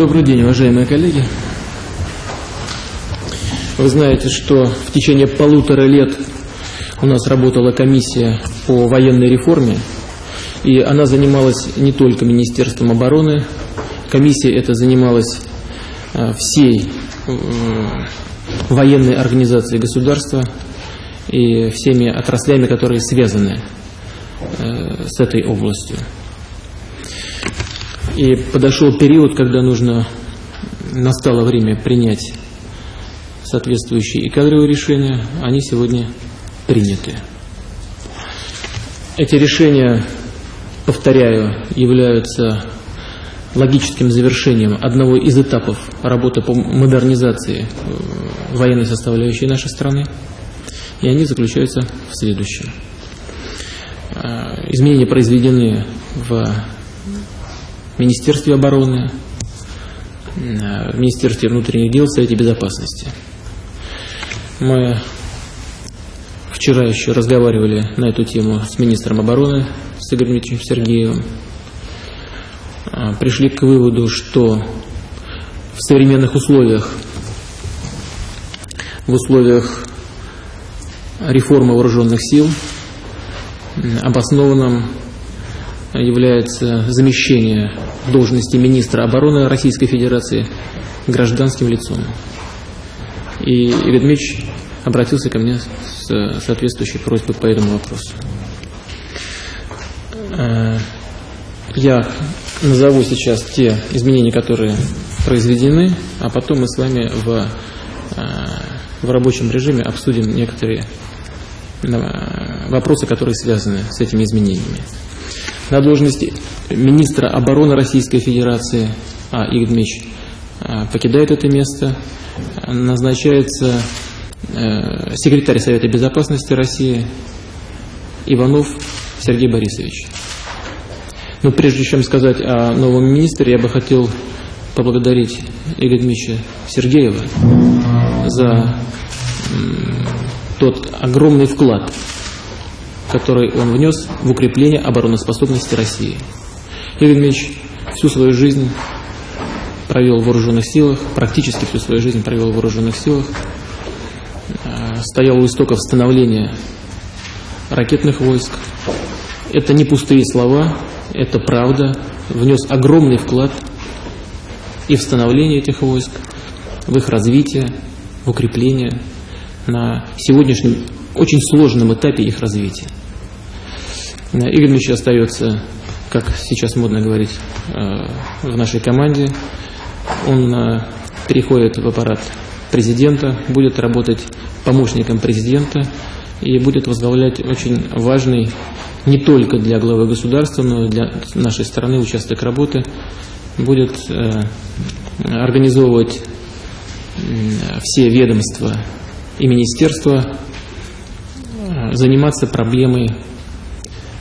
Добрый день, уважаемые коллеги. Вы знаете, что в течение полутора лет у нас работала комиссия по военной реформе, и она занималась не только Министерством обороны, комиссия эта занималась э, всей э, военной организацией государства и всеми отраслями, которые связаны э, с этой областью. И подошел период, когда нужно, настало время принять соответствующие и кадровые решения, они сегодня приняты. Эти решения, повторяю, являются логическим завершением одного из этапов работы по модернизации э, военной составляющей нашей страны, и они заключаются в следующем. Э, изменения произведены в Министерстве обороны, в Министерстве внутренних дел, Совете Безопасности. Мы вчера еще разговаривали на эту тему с министром обороны, с Игорем Дмитриевичем Сергеевым. А, пришли к выводу, что в современных условиях, в условиях реформы вооруженных сил, обоснованным является замещение должности министра обороны Российской Федерации гражданским лицом. И Игорь обратился ко мне с соответствующей просьбой по этому вопросу. Э, я назову сейчас те изменения, которые произведены, а потом мы с вами в, э, в рабочем режиме обсудим некоторые э, вопросы, которые связаны с этими изменениями на должности министра обороны Российской Федерации, а Игорь Дмитриевич а, покидает это место, назначается э, секретарь Совета Безопасности России Иванов Сергей Борисович. Но прежде чем сказать о новом министре, я бы хотел поблагодарить Игоря Дмитриевича Сергеева за тот огромный вклад, который он внес в укрепление обороноспособности России. Игорь Дмитриевич всю свою жизнь провел в вооруженных силах, практически всю свою жизнь провел в вооруженных силах, э, стоял у истоков становления ракетных войск. Это не пустые слова, это правда, внес огромный вклад и в становление этих войск, в их развитие, в укрепление на сегодняшнем очень сложном этапе их развития. Игорь Ильич остается, как сейчас модно говорить, э, в нашей команде. Он э, переходит в аппарат президента, будет работать помощником президента и будет возглавлять очень важный не только для главы государства, но и для нашей страны участок работы, будет э, организовывать все ведомства и министерства, заниматься проблемой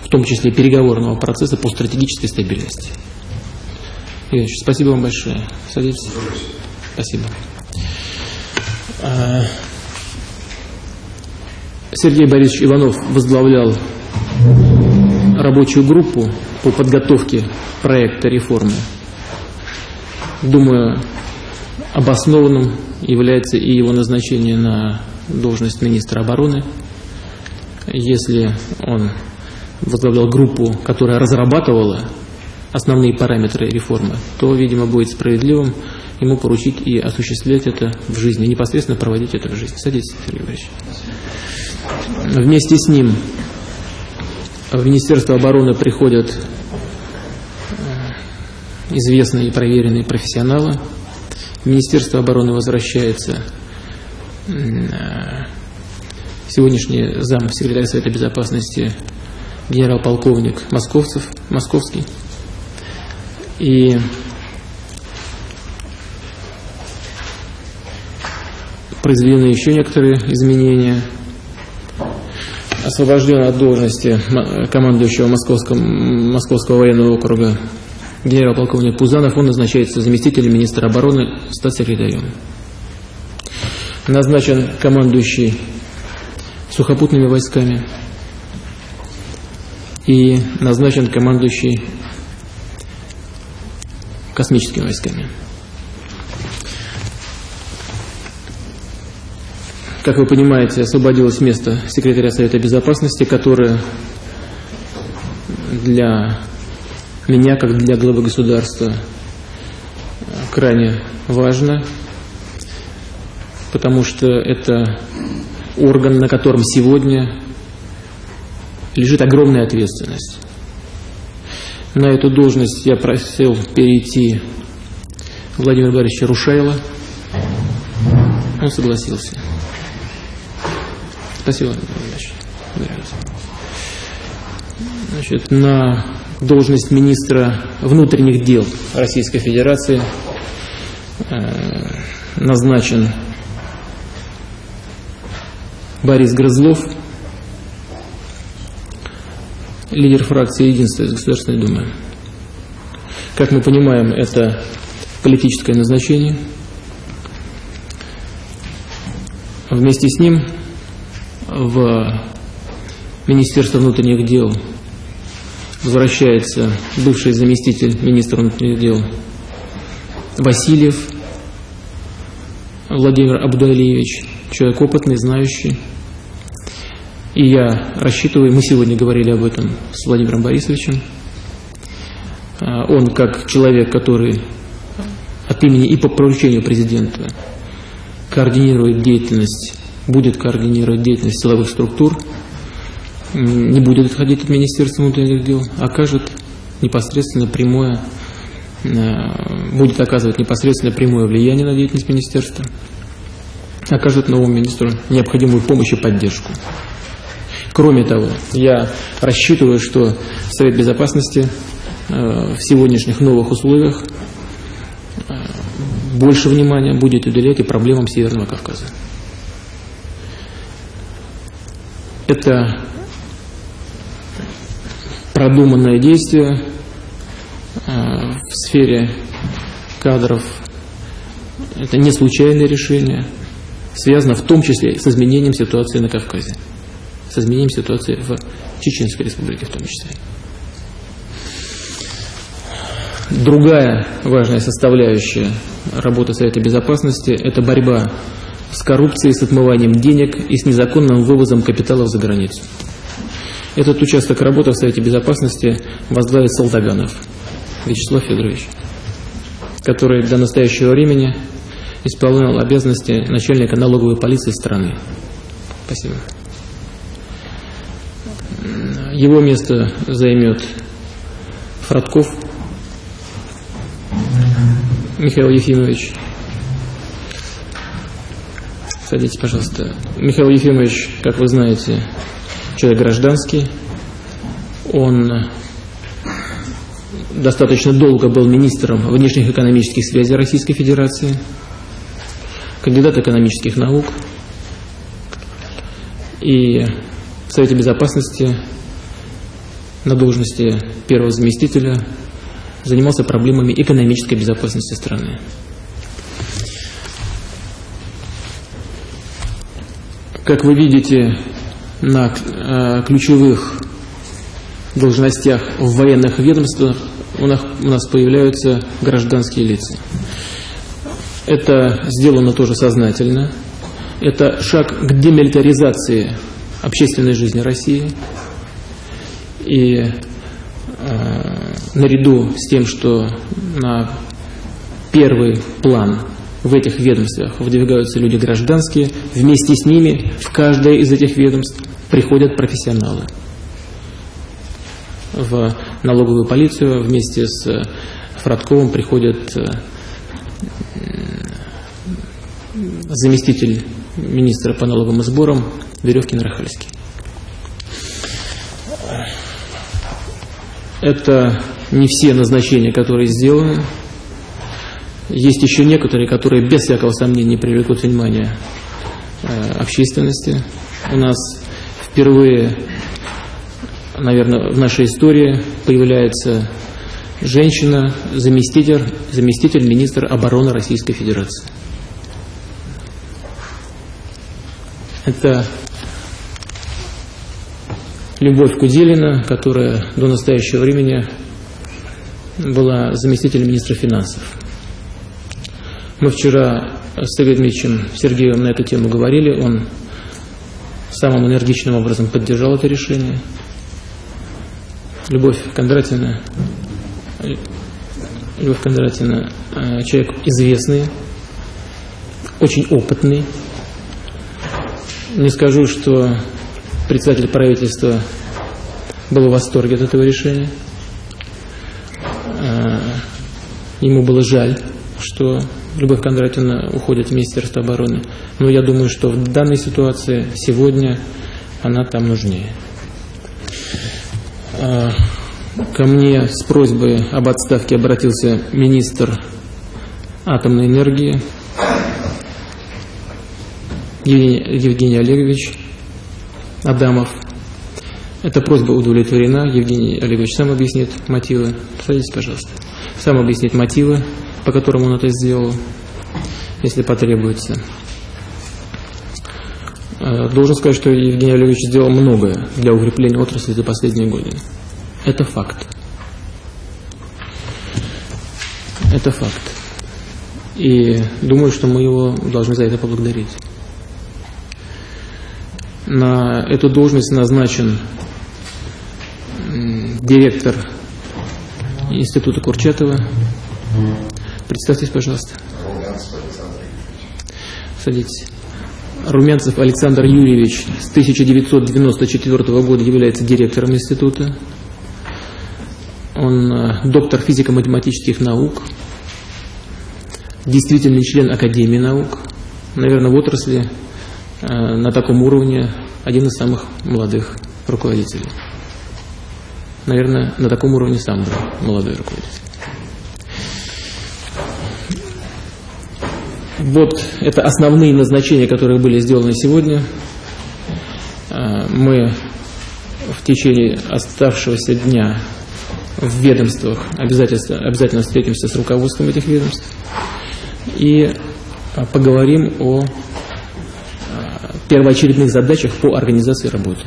в том числе переговорного процесса по стратегической стабильности. Игорь спасибо вам большое. Садитесь. Спасибо. А, Сергей Борисович Иванов возглавлял рабочую группу по подготовке проекта реформы. Думаю, обоснованным является и его назначение на должность министра обороны. Если он возглавлял группу, которая разрабатывала основные параметры реформы, то, видимо, будет справедливым ему поручить и осуществлять это в жизни, непосредственно проводить это в жизни. Садитесь, Сергей Борисович. Вместе с ним в Министерство обороны приходят э, известные и проверенные профессионалы. В Министерство обороны возвращается э, сегодняшний зам секретаря Совета Безопасности генерал-полковник Московцев, Московский. И произведены еще некоторые изменения. Освобожден от должности командующего Московского, Московского военного округа генерал-полковник Пузанов, он назначается заместителем министра обороны, статс-секретарем. Назначен командующий сухопутными войсками и назначен командующий космическими войсками. Как вы понимаете, освободилось место секретаря Совета Безопасности, которое для меня, как для главы государства, крайне важно, потому что это орган, на котором сегодня лежит огромная ответственность. На эту должность я просил перейти Владимира Борисовича Рушайла. Он согласился. Спасибо, Значит, на должность министра внутренних дел Российской Федерации э, назначен Борис Грызлов, лидер фракции «Единство» из Государственной Думы. Как мы понимаем, это политическое назначение. Вместе с ним в Министерство внутренних дел возвращается бывший заместитель министра внутренних дел Васильев Владимир Абдуалиевич, человек опытный, знающий. И я рассчитываю, мы сегодня говорили об этом с Владимиром Борисовичем, а, он как человек, который от имени и по поручению президента координирует деятельность, будет координировать деятельность силовых структур, не будет отходить от Министерства внутренних дел, окажет непосредственно прямое, э, будет оказывать непосредственно прямое влияние на деятельность министерства, окажет новому министру необходимую помощь и поддержку. Кроме того, я рассчитываю, что Совет Безопасности э, в сегодняшних новых условиях э, больше внимания будет уделять и проблемам Северного Кавказа. Это продуманное действие э, в сфере кадров. Это не случайное решение, связано в том числе с изменением ситуации на Кавказе, с изменением ситуации в Чеченской республике в том числе. Другая важная составляющая работы Совета Безопасности – это борьба с коррупцией, с отмыванием денег и с незаконным вывозом капиталов за границу. Этот участок работы в Совете Безопасности возглавит Солдаганов Вячеслав Федорович, который до настоящего времени исполнял обязанности начальника налоговой полиции страны. Спасибо. Его место займет Фродков Михаил Ефимович. Садитесь, пожалуйста. Михаил Ефимович, как вы знаете, человек гражданский. Он достаточно долго был министром внешних экономических связей Российской Федерации, кандидат экономических наук. И в Совете Безопасности на должности первого заместителя занимался проблемами экономической безопасности страны. Как вы видите, на э, ключевых должностях в военных ведомствах у нас, у нас появляются гражданские лица. Это сделано тоже сознательно. Это шаг к демилитаризации общественной жизни России. И э, наряду с тем, что на первый план в этих ведомствах выдвигаются люди гражданские, вместе с ними в каждое из этих ведомств приходят профессионалы. В налоговую полицию вместе с Фродковым приходит э, заместитель министра по налоговым сборам Веревкин Рахальский. Это не все назначения, которые сделаны. Есть еще некоторые, которые без всякого сомнения привлекут внимание э, общественности. У нас впервые, наверное, в нашей истории появляется женщина, заместитель, заместитель министра обороны Российской Федерации. Это Любовь Куделина, которая до настоящего времени была заместителем министра финансов. Мы вчера с Сергеем Дмитриевичем Сергеевым на эту тему говорили. Он самым энергичным образом поддержал это решение. Любовь Кондратьевна, Любовь Кондратьевна э, человек известный, очень опытный. Не скажу, что председатель правительства был в восторге от этого решения. Э, ему было жаль, что Любовь Кондратьевна уходит в Министерство обороны. Но я думаю, что в данной ситуации сегодня она там нужнее. Э, ко мне с просьбой об отставке обратился министр атомной энергии Евгений Олегович Адамов. Эта просьба удовлетворена. Евгений Олегович сам объяснит мотивы. Садитесь, пожалуйста. Сам объяснит мотивы, по которым он это сделал, если потребуется. Э, должен сказать, что Евгений Олегович сделал многое для укрепления отрасли за последние годы. Это факт. Это факт. И думаю, что мы его должны за это поблагодарить. На эту должность назначен директор Института Курчатова. Представьтесь, пожалуйста. Садитесь. Румянцев Александр Юрьевич с 1994 года является директором института. Он э, доктор физико-математических наук, действительный член Академии наук, наверное, в отрасли на таком уровне один из самых молодых руководителей наверное, на таком уровне сам был молодой руководитель. Вот это основные назначения, которые были сделаны сегодня. А, мы в течение оставшегося дня в ведомствах обязательно, обязательно встретимся с руководством этих ведомств и а, поговорим о первоочередных задачах по организации работы.